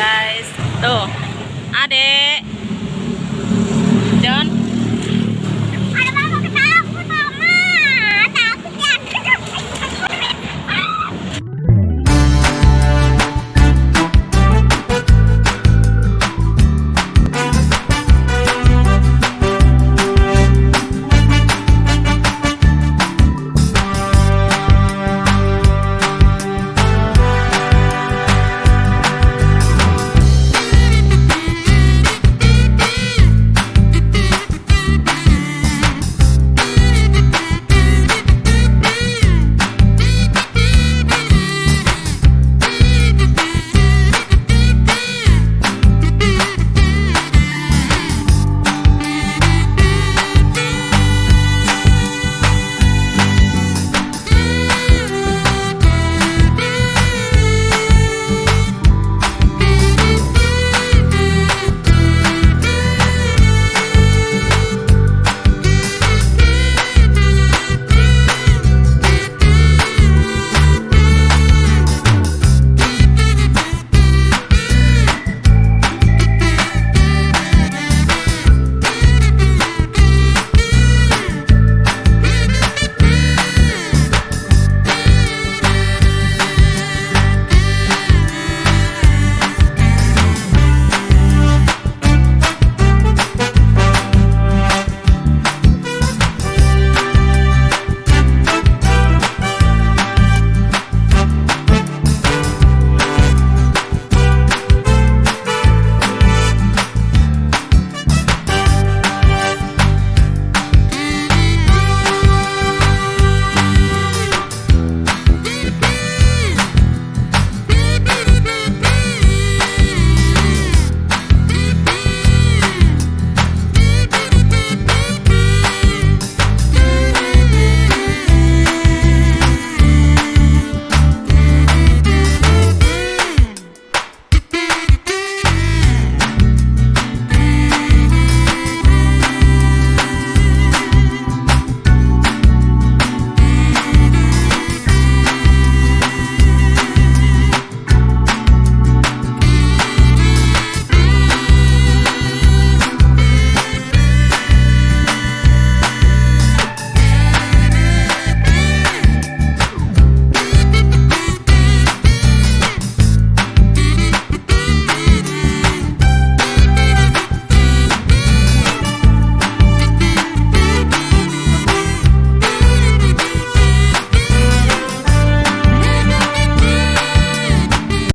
guys. Tuh. Adek